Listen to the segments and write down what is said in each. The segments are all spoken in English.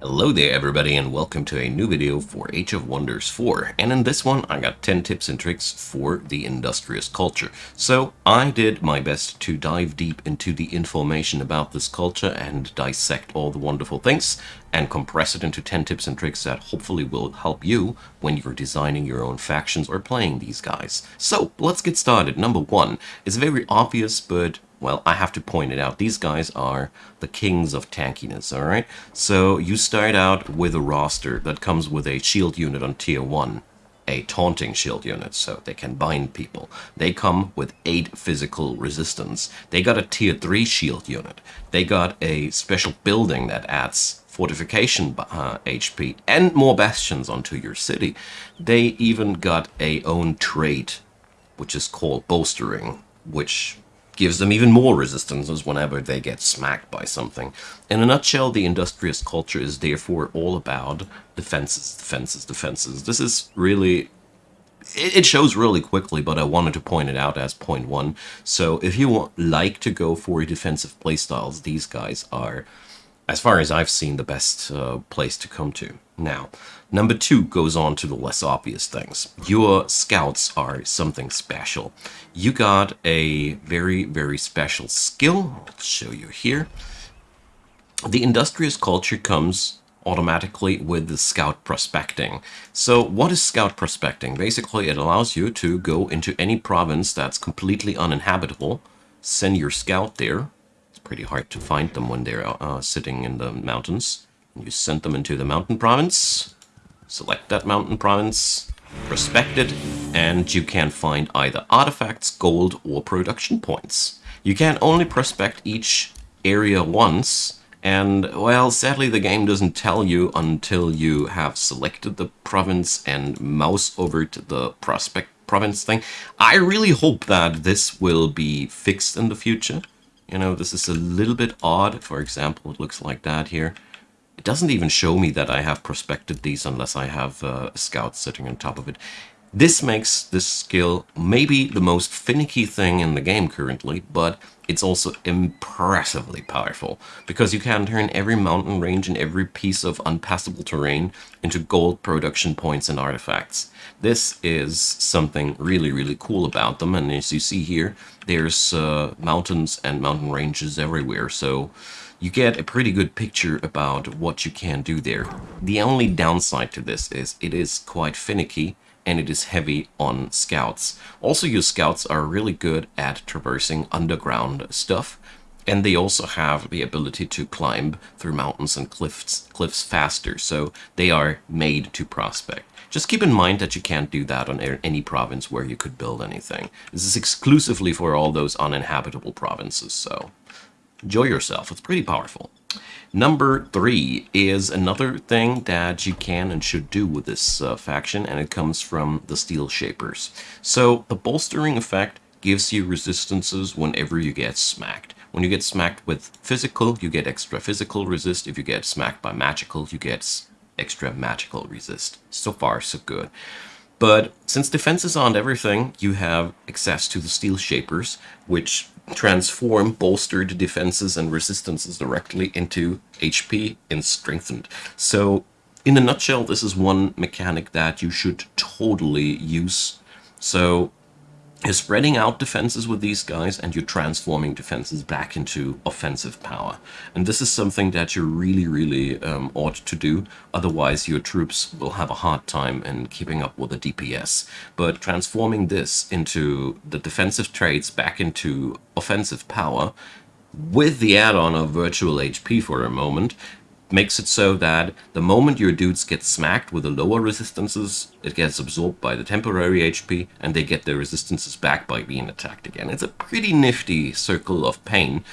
Hello there everybody and welcome to a new video for Age of Wonders 4 and in this one I got 10 tips and tricks for the industrious culture. So I did my best to dive deep into the information about this culture and dissect all the wonderful things and compress it into 10 tips and tricks that hopefully will help you when you're designing your own factions or playing these guys. So let's get started. Number one, it's very obvious but well, I have to point it out. These guys are the kings of tankiness, alright? So you start out with a roster that comes with a shield unit on tier 1, a taunting shield unit, so they can bind people. They come with 8 physical resistance. They got a tier 3 shield unit. They got a special building that adds fortification uh, HP and more bastions onto your city. They even got a own trait, which is called bolstering, which gives them even more resistances whenever they get smacked by something. In a nutshell, the industrious culture is therefore all about defenses, defenses, defenses. This is really... It shows really quickly, but I wanted to point it out as point one. So if you want, like to go for defensive playstyles, these guys are, as far as I've seen, the best uh, place to come to. Now, number two goes on to the less obvious things. Your scouts are something special. You got a very, very special skill. I'll show you here. The industrious culture comes automatically with the scout prospecting. So what is scout prospecting? Basically, it allows you to go into any province that's completely uninhabitable, send your scout there. It's pretty hard to find them when they're uh, sitting in the mountains you send them into the mountain province. Select that mountain province, prospect it, and you can find either artifacts, gold, or production points. You can only prospect each area once, and, well, sadly the game doesn't tell you until you have selected the province and mouse over to the prospect province thing. I really hope that this will be fixed in the future. You know, this is a little bit odd. For example, it looks like that here. It doesn't even show me that I have prospected these unless I have uh, a scout sitting on top of it. This makes this skill maybe the most finicky thing in the game currently, but it's also impressively powerful, because you can turn every mountain range and every piece of unpassable terrain into gold production points and artifacts. This is something really, really cool about them, and as you see here, there's uh, mountains and mountain ranges everywhere, so you get a pretty good picture about what you can do there. The only downside to this is it is quite finicky and it is heavy on scouts. Also, your scouts are really good at traversing underground stuff, and they also have the ability to climb through mountains and cliffs, cliffs faster, so they are made to prospect. Just keep in mind that you can't do that on any province where you could build anything. This is exclusively for all those uninhabitable provinces, so enjoy yourself. It's pretty powerful. Number three is another thing that you can and should do with this uh, faction, and it comes from the Steel Shapers. So the bolstering effect gives you resistances whenever you get smacked. When you get smacked with physical, you get extra physical resist. If you get smacked by magical, you get extra magical resist. So far, so good. But since defenses aren't everything, you have access to the Steel Shapers, which transform bolstered defenses and resistances directly into HP and strengthened. So in a nutshell, this is one mechanic that you should totally use. So you're spreading out defenses with these guys and you're transforming defenses back into offensive power. And this is something that you really, really um, ought to do. Otherwise, your troops will have a hard time in keeping up with the DPS. But transforming this into the defensive traits back into offensive power with the add-on of virtual HP for a moment makes it so that the moment your dudes get smacked with the lower resistances, it gets absorbed by the temporary HP, and they get their resistances back by being attacked again. It's a pretty nifty circle of pain,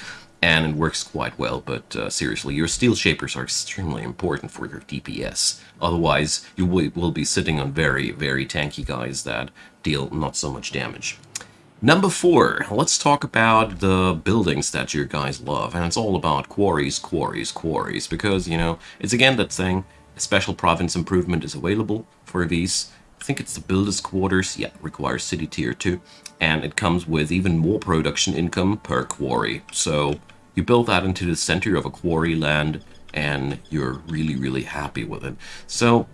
and it works quite well, but uh, seriously, your steel shapers are extremely important for your DPS. Otherwise, you will be sitting on very, very tanky guys that deal not so much damage. Number four, let's talk about the buildings that you guys love. And it's all about quarries, quarries, quarries. Because, you know, it's again that thing, a special province improvement is available for these. I think it's the builder's quarters. Yeah, requires city tier 2. And it comes with even more production income per quarry. So you build that into the center of a quarry land and you're really, really happy with it. So,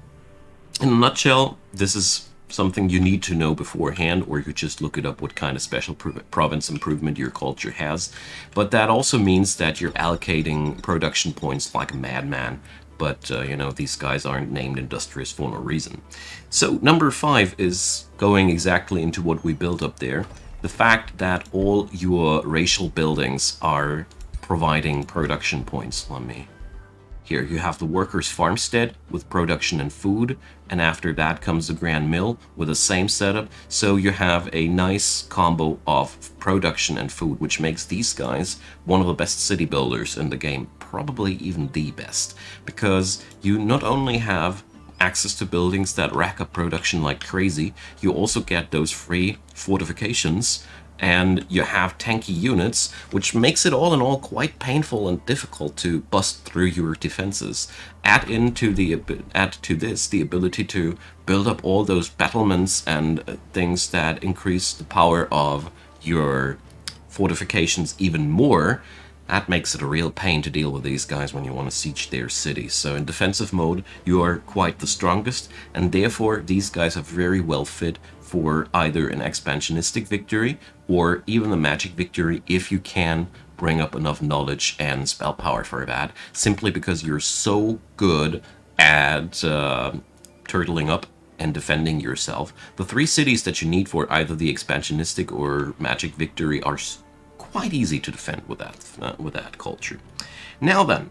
in a nutshell, this is something you need to know beforehand, or you just look it up what kind of special province improvement your culture has. But that also means that you're allocating production points like a madman. But, uh, you know, these guys aren't named industrious for no reason. So, number five is going exactly into what we built up there. The fact that all your racial buildings are providing production points. Let me here you have the workers' farmstead with production and food, and after that comes the grand mill with the same setup. So you have a nice combo of production and food, which makes these guys one of the best city builders in the game, probably even the best, because you not only have access to buildings that rack up production like crazy, you also get those free fortifications and you have tanky units, which makes it all in all quite painful and difficult to bust through your defenses. Add into the add to this the ability to build up all those battlements and uh, things that increase the power of your fortifications even more. That makes it a real pain to deal with these guys when you want to siege their cities. So in defensive mode, you are quite the strongest, and therefore these guys are very well fit for either an expansionistic victory or even a magic victory if you can bring up enough knowledge and spell power for that, simply because you're so good at uh, turtling up and defending yourself. The three cities that you need for either the expansionistic or magic victory are quite easy to defend with that, uh, with that culture. Now then,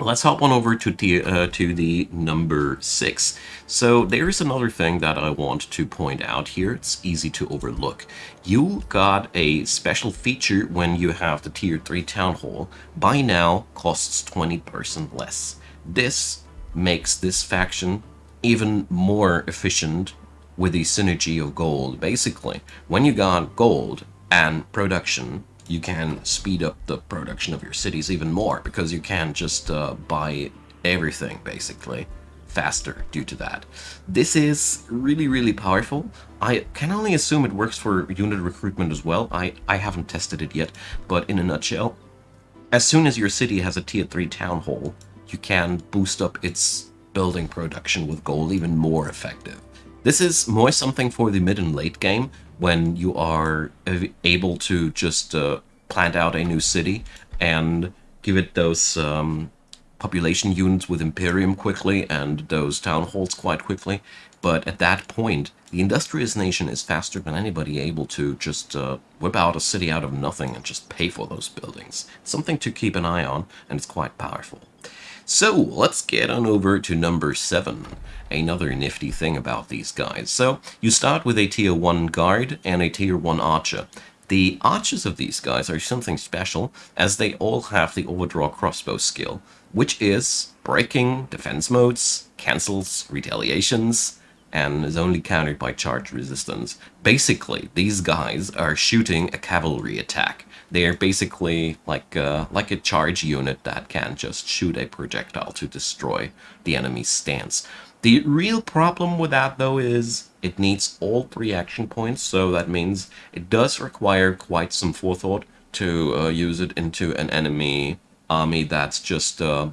Let's hop on over to the, uh, to the number 6. So there's another thing that I want to point out here. It's easy to overlook. You got a special feature when you have the tier 3 town hall. By now costs 20% less. This makes this faction even more efficient with the synergy of gold. Basically, when you got gold and production you can speed up the production of your cities even more because you can just uh, buy everything basically faster due to that. This is really, really powerful. I can only assume it works for unit recruitment as well. I, I haven't tested it yet, but in a nutshell, as soon as your city has a tier 3 town hall, you can boost up its building production with gold even more effective. This is more something for the mid and late game, when you are able to just uh, plant out a new city and give it those um, population units with Imperium quickly and those town halls quite quickly. But at that point, the industrious nation is faster than anybody able to just uh, whip out a city out of nothing and just pay for those buildings. It's something to keep an eye on, and it's quite powerful. So let's get on over to number 7, another nifty thing about these guys. So you start with a tier 1 guard and a tier 1 archer. The archers of these guys are something special as they all have the overdraw crossbow skill, which is breaking defense modes, cancels retaliations, and is only countered by charge resistance. Basically, these guys are shooting a cavalry attack. They're basically like uh, like a charge unit that can just shoot a projectile to destroy the enemy's stance. The real problem with that, though, is it needs all three action points, so that means it does require quite some forethought to uh, use it into an enemy army that's just uh,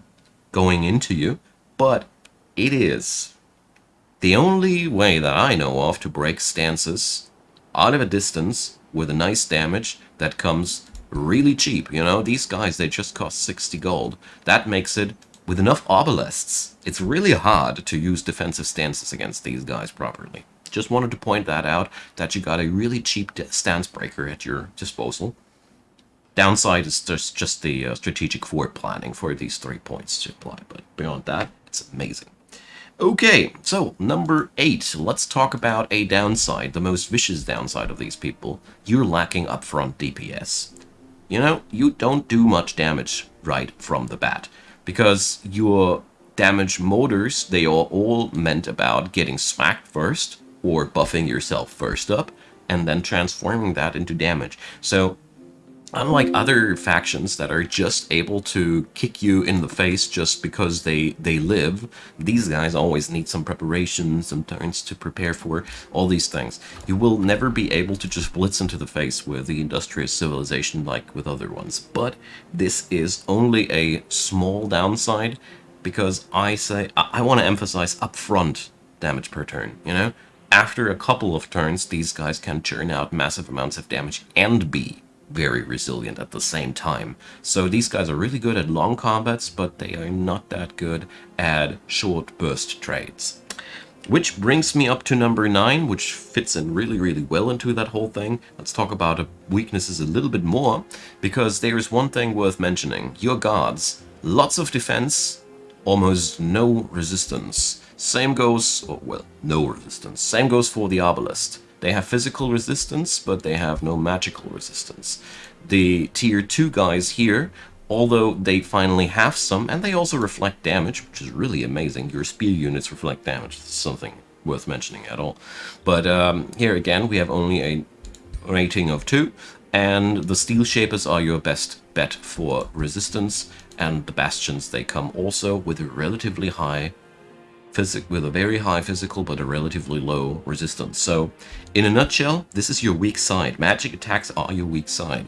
going into you, but it is the only way that I know of to break stances out of a distance with a nice damage that comes really cheap. You know, these guys, they just cost 60 gold. That makes it, with enough obelisks, it's really hard to use defensive stances against these guys properly. Just wanted to point that out, that you got a really cheap stance breaker at your disposal. Downside is just, just the uh, strategic forward planning for these three points to apply, but beyond that, it's amazing. Okay, so number eight, let's talk about a downside, the most vicious downside of these people. You're lacking upfront DPS. You know, you don't do much damage right from the bat, because your damage motors, they are all meant about getting smacked first, or buffing yourself first up, and then transforming that into damage. So unlike other factions that are just able to kick you in the face just because they they live these guys always need some preparation some turns to prepare for all these things. You will never be able to just blitz into the face with the industrious civilization like with other ones. But this is only a small downside because i say i, I want to emphasize upfront damage per turn you know? After a couple of turns these guys can churn out massive amounts of damage and be very resilient at the same time. So these guys are really good at long combats, but they are not that good at short burst trades. Which brings me up to number 9, which fits in really, really well into that whole thing. Let's talk about weaknesses a little bit more, because there is one thing worth mentioning. Your guards. Lots of defense, almost no resistance. Same goes, oh, well, no resistance. Same goes for the Obelisk. They have physical resistance, but they have no magical resistance. The tier 2 guys here, although they finally have some, and they also reflect damage, which is really amazing. Your spear units reflect damage. That's something worth mentioning at all. But um, here again, we have only a rating of 2, and the Steel Shapers are your best bet for resistance, and the Bastions, they come also with a relatively high physic with a very high physical but a relatively low resistance. So, in a nutshell, this is your weak side. Magic attacks are your weak side.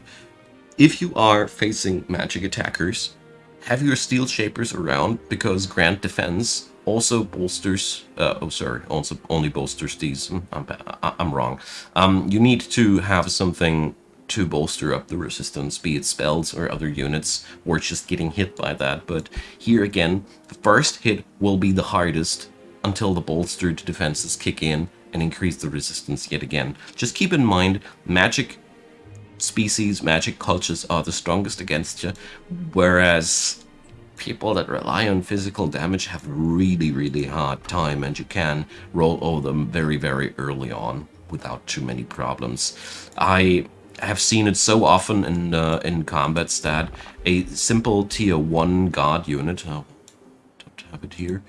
If you are facing magic attackers, have your steel shapers around because grant defense also bolsters uh, oh sorry also only bolsters these hmm, I'm, I'm wrong um, you need to have something to bolster up the resistance, be it spells or other units, or just getting hit by that. But here again, the first hit will be the hardest until the bolstered defenses kick in and increase the resistance yet again. Just keep in mind, magic species, magic cultures are the strongest against you, whereas people that rely on physical damage have really, really hard time, and you can roll over them very, very early on without too many problems. I have seen it so often in uh, in combats that a simple tier 1 guard unit, oh, don't have it here,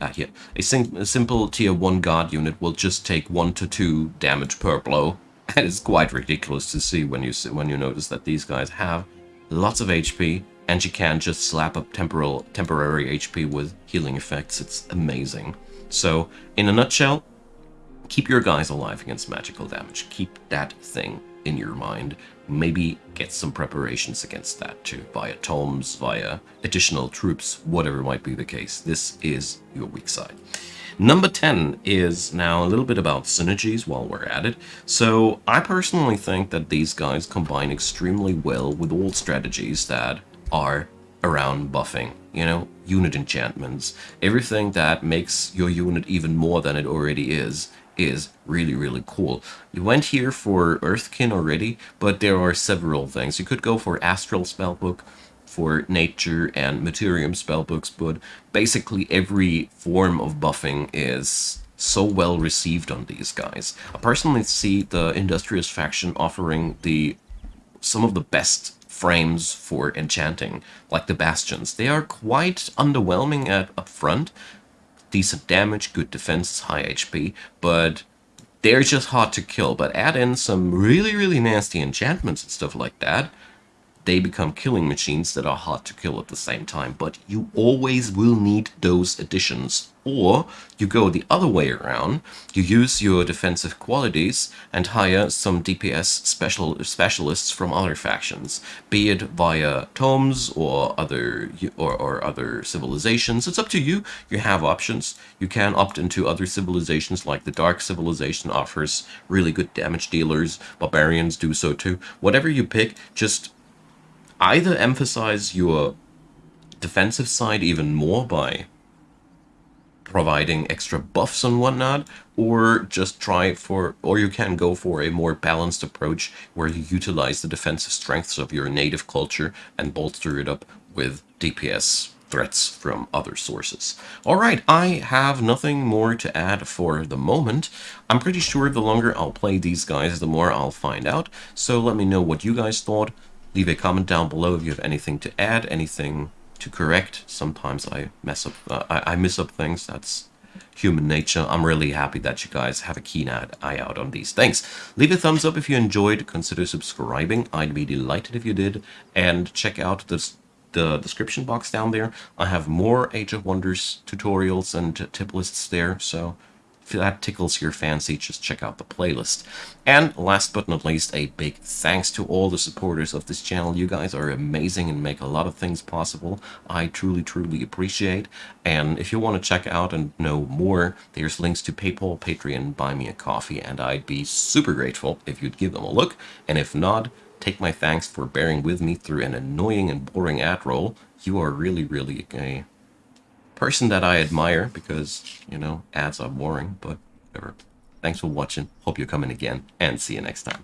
ah, here, a, sim a simple tier 1 guard unit will just take 1 to 2 damage per blow. And it's quite ridiculous to see when you see, when you notice that these guys have lots of HP and you can just slap up temporal, temporary HP with healing effects. It's amazing. So, in a nutshell, keep your guys alive against magical damage. Keep that thing in your mind, maybe get some preparations against that too, via tomes, via additional troops, whatever might be the case. This is your weak side. Number 10 is now a little bit about synergies while we're at it. So I personally think that these guys combine extremely well with all strategies that are around buffing. You know, unit enchantments, everything that makes your unit even more than it already is is really, really cool. You went here for Earthkin already, but there are several things. You could go for Astral Spellbook, for Nature and Materium spellbooks, but basically every form of buffing is so well received on these guys. I personally see the Industrious faction offering the some of the best frames for enchanting, like the Bastions. They are quite underwhelming at upfront, decent damage, good defense, high HP, but they're just hard to kill. But add in some really, really nasty enchantments and stuff like that, they become killing machines that are hard to kill at the same time. But you always will need those additions. Or you go the other way around, you use your defensive qualities and hire some DPS special specialists from other factions, be it via tomes or other or, or other civilizations. It's up to you. You have options. You can opt into other civilizations like the Dark Civilization offers really good damage dealers. Barbarians do so too. Whatever you pick, just either emphasize your defensive side even more by providing extra buffs and whatnot, or just try for, or you can go for a more balanced approach where you utilize the defensive strengths of your native culture and bolster it up with DPS threats from other sources. Alright, I have nothing more to add for the moment. I'm pretty sure the longer I'll play these guys, the more I'll find out, so let me know what you guys thought. Leave a comment down below if you have anything to add, anything to correct. Sometimes I mess up, uh, I, I miss up things. That's human nature. I'm really happy that you guys have a keen eye out on these things. Leave a thumbs up if you enjoyed. Consider subscribing. I'd be delighted if you did. And check out this the description box down there. I have more Age of Wonders tutorials and tip lists there, so if that tickles your fancy, just check out the playlist. And last but not least, a big thanks to all the supporters of this channel. You guys are amazing and make a lot of things possible. I truly, truly appreciate. And if you want to check out and know more, there's links to PayPal, Patreon, Buy Me a Coffee, and I'd be super grateful if you'd give them a look. And if not, take my thanks for bearing with me through an annoying and boring ad roll. You are really, really a person that I admire because, you know, ads are boring, but whatever. Thanks for watching. Hope you're coming again, and see you next time.